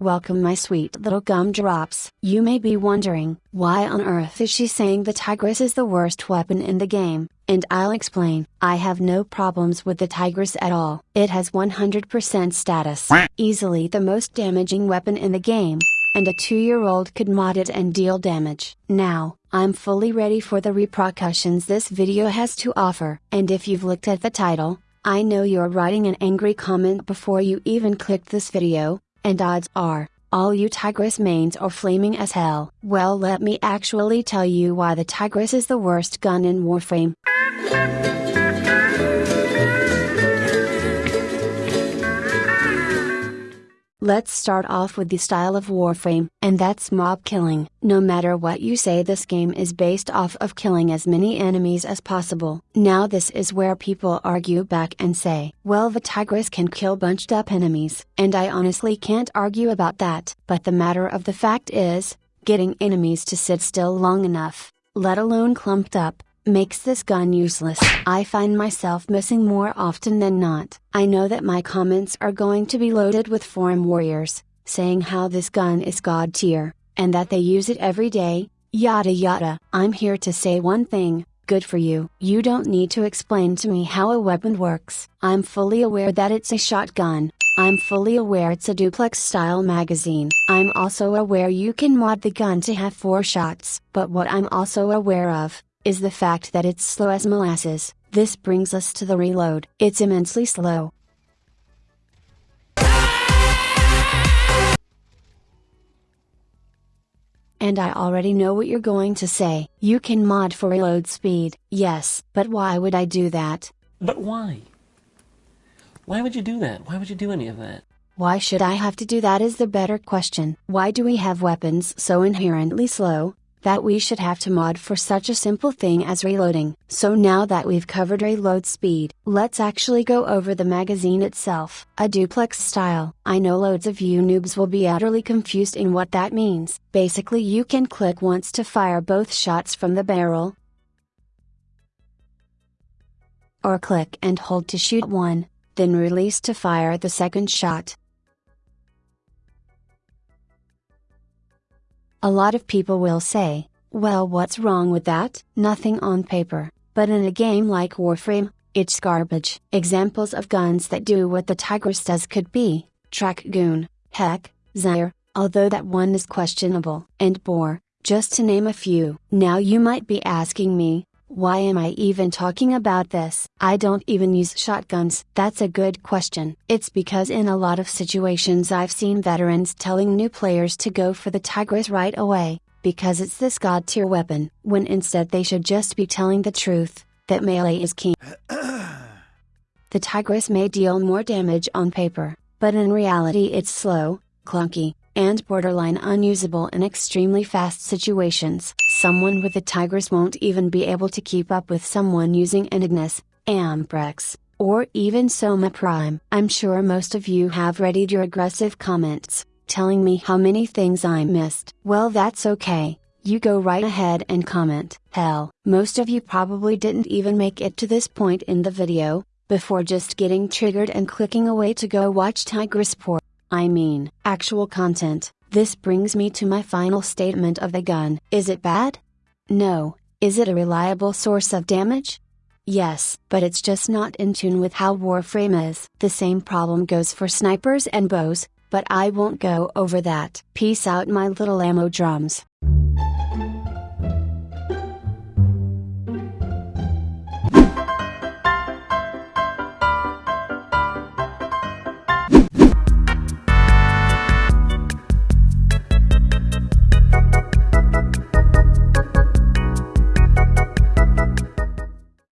Welcome my sweet little gumdrops. You may be wondering, why on earth is she saying the Tigris is the worst weapon in the game, and I'll explain. I have no problems with the Tigris at all. It has 100% status, easily the most damaging weapon in the game, and a 2-year-old could mod it and deal damage. Now, I'm fully ready for the repercussions this video has to offer. And if you've looked at the title, I know you're writing an angry comment before you even clicked this video, and odds are, all you Tigris mains are flaming as hell. Well let me actually tell you why the Tigris is the worst gun in Warframe. Let's start off with the style of Warframe, and that's mob killing. No matter what you say this game is based off of killing as many enemies as possible. Now this is where people argue back and say, well the Tigris can kill bunched up enemies. And I honestly can't argue about that. But the matter of the fact is, getting enemies to sit still long enough, let alone clumped up, makes this gun useless. I find myself missing more often than not. I know that my comments are going to be loaded with forum warriors, saying how this gun is god tier, and that they use it every day, yada yada. I'm here to say one thing, good for you. You don't need to explain to me how a weapon works. I'm fully aware that it's a shotgun. I'm fully aware it's a duplex style magazine. I'm also aware you can mod the gun to have 4 shots. But what I'm also aware of, is the fact that it's slow as molasses. This brings us to the reload. It's immensely slow. And I already know what you're going to say. You can mod for reload speed. Yes, but why would I do that? But why? Why would you do that? Why would you do any of that? Why should I have to do that is the better question. Why do we have weapons so inherently slow, that we should have to mod for such a simple thing as reloading. So now that we've covered reload speed, let's actually go over the magazine itself. A duplex style. I know loads of you noobs will be utterly confused in what that means. Basically you can click once to fire both shots from the barrel, or click and hold to shoot one, then release to fire the second shot. A lot of people will say, well what's wrong with that? Nothing on paper, but in a game like Warframe, it's garbage. Examples of guns that do what the Tigris does could be, Track Goon, Hek, Zaire, although that one is questionable, and Boar, just to name a few. Now you might be asking me, why am I even talking about this? I don't even use shotguns. That's a good question. It's because in a lot of situations I've seen veterans telling new players to go for the Tigris right away, because it's this god tier weapon, when instead they should just be telling the truth, that melee is king. the Tigris may deal more damage on paper, but in reality it's slow, clunky, and borderline unusable in extremely fast situations. Someone with a Tigris won't even be able to keep up with someone using an Ignis, Amprex, or even Soma Prime. I'm sure most of you have readied your aggressive comments, telling me how many things I missed. Well that's okay, you go right ahead and comment. Hell, most of you probably didn't even make it to this point in the video, before just getting triggered and clicking away to go watch Tigris Port. I mean, actual content. This brings me to my final statement of the gun. Is it bad? No. Is it a reliable source of damage? Yes, but it's just not in tune with how Warframe is. The same problem goes for snipers and bows, but I won't go over that. Peace out my little ammo drums.